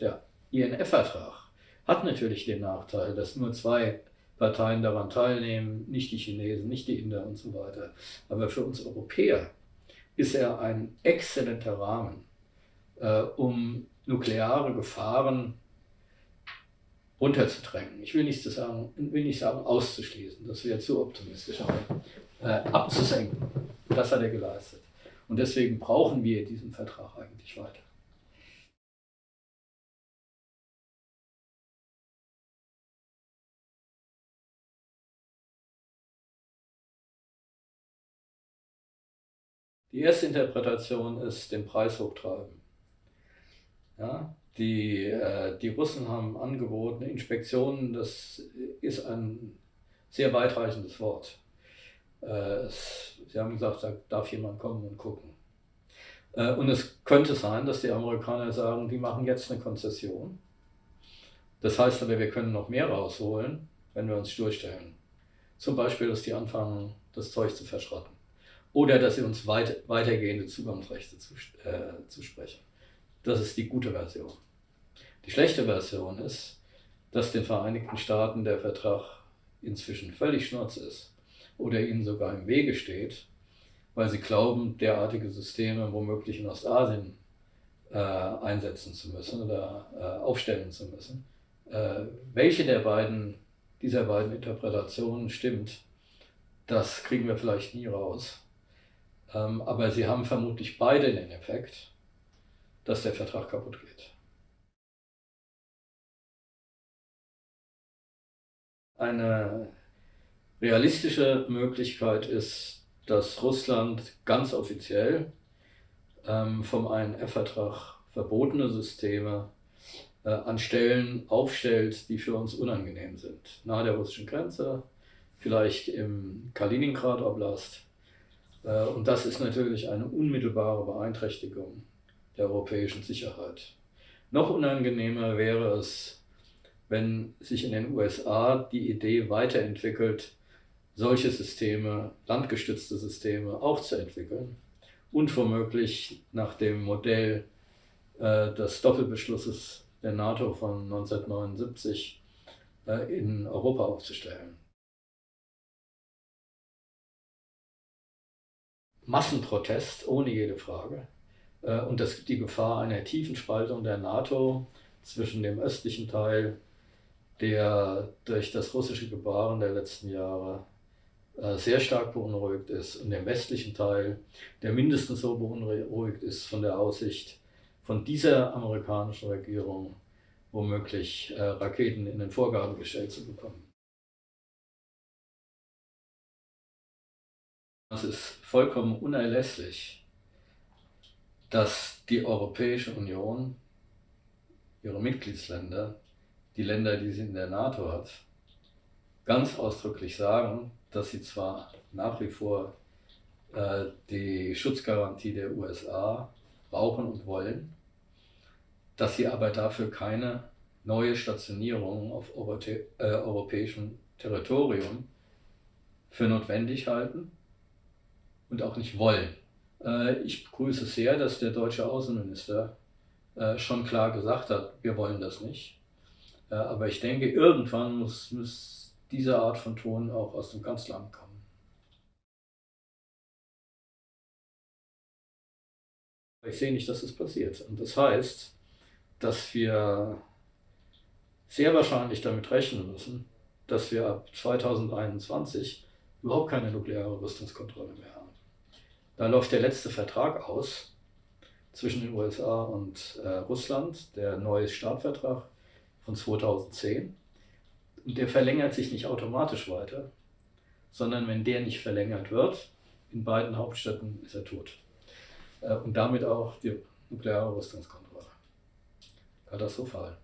Der INF-Vertrag hat natürlich den Nachteil, dass nur zwei Parteien daran teilnehmen, nicht die Chinesen, nicht die Inder und so weiter. Aber für uns Europäer ist er ein exzellenter Rahmen, äh, um nukleare Gefahren runterzudrängen. Ich will nicht sagen, will nicht sagen auszuschließen, das wäre zu optimistisch, aber äh, abzusenken. Das hat er geleistet. Und deswegen brauchen wir diesen Vertrag eigentlich weiter. Die erste Interpretation ist den Preis hochtreiben. Ja, die, äh, die Russen haben angeboten, Inspektionen, das ist ein sehr weitreichendes Wort. Äh, sie haben gesagt, da darf jemand kommen und gucken. Äh, und es könnte sein, dass die Amerikaner sagen, die machen jetzt eine Konzession. Das heißt aber, wir können noch mehr rausholen, wenn wir uns durchstellen. Zum Beispiel, dass die anfangen, das Zeug zu verschrotten. Oder dass sie uns weit, weitergehende Zugangsrechte zu, äh, zusprechen. Das ist die gute Version. Die schlechte Version ist, dass den Vereinigten Staaten der Vertrag inzwischen völlig schnurz ist oder ihnen sogar im Wege steht, weil sie glauben, derartige Systeme womöglich in Ostasien äh, einsetzen zu müssen oder äh, aufstellen zu müssen. Äh, welche der beiden, dieser beiden Interpretationen stimmt, das kriegen wir vielleicht nie raus. Ähm, aber sie haben vermutlich beide den Effekt, dass der Vertrag kaputt geht. Eine realistische Möglichkeit ist, dass Russland ganz offiziell ähm, vom INF-Vertrag verbotene Systeme äh, an Stellen aufstellt, die für uns unangenehm sind. Nahe der russischen Grenze, vielleicht im Kaliningrad-Oblast. Äh, und das ist natürlich eine unmittelbare Beeinträchtigung der europäischen Sicherheit. Noch unangenehmer wäre es, wenn sich in den USA die Idee weiterentwickelt, solche Systeme, landgestützte Systeme auch zu entwickeln und womöglich nach dem Modell äh, des Doppelbeschlusses der NATO von 1979 äh, in Europa aufzustellen. Massenprotest, ohne jede Frage. Äh, und das, die Gefahr einer tiefen Spaltung der NATO zwischen dem östlichen Teil, der durch das russische Gebaren der letzten Jahre äh, sehr stark beunruhigt ist, und dem westlichen Teil, der mindestens so beunruhigt ist von der Aussicht von dieser amerikanischen Regierung, womöglich äh, Raketen in den Vorgarten gestellt zu bekommen. Es ist vollkommen unerlässlich, dass die Europäische Union, ihre Mitgliedsländer, die Länder, die sie in der NATO hat, ganz ausdrücklich sagen, dass sie zwar nach wie vor äh, die Schutzgarantie der USA brauchen und wollen, dass sie aber dafür keine neue Stationierung auf äh, europäischem Territorium für notwendig halten und auch nicht wollen. Äh, ich begrüße sehr, dass der deutsche Außenminister äh, schon klar gesagt hat, wir wollen das nicht. Äh, aber ich denke, irgendwann muss, muss diese Art von Ton auch aus dem Kanzleramt kommen. Ich sehe nicht, dass es passiert. Und das heißt, dass wir sehr wahrscheinlich damit rechnen müssen, dass wir ab 2021 überhaupt keine nukleare Rüstungskontrolle mehr haben. Da läuft der letzte Vertrag aus zwischen den USA und äh, Russland, der neue Startvertrag von 2010. Und der verlängert sich nicht automatisch weiter, sondern wenn der nicht verlängert wird, in beiden Hauptstädten ist er tot. Äh, und damit auch die nukleare Rüstungskontrolle. Katastrophal.